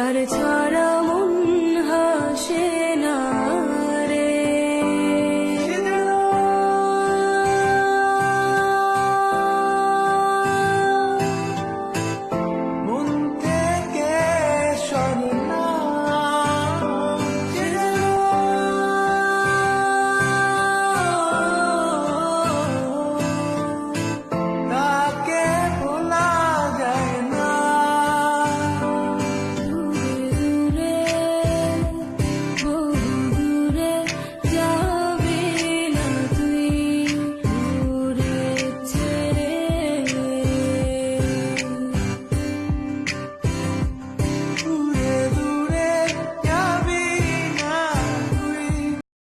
তার ছাড়া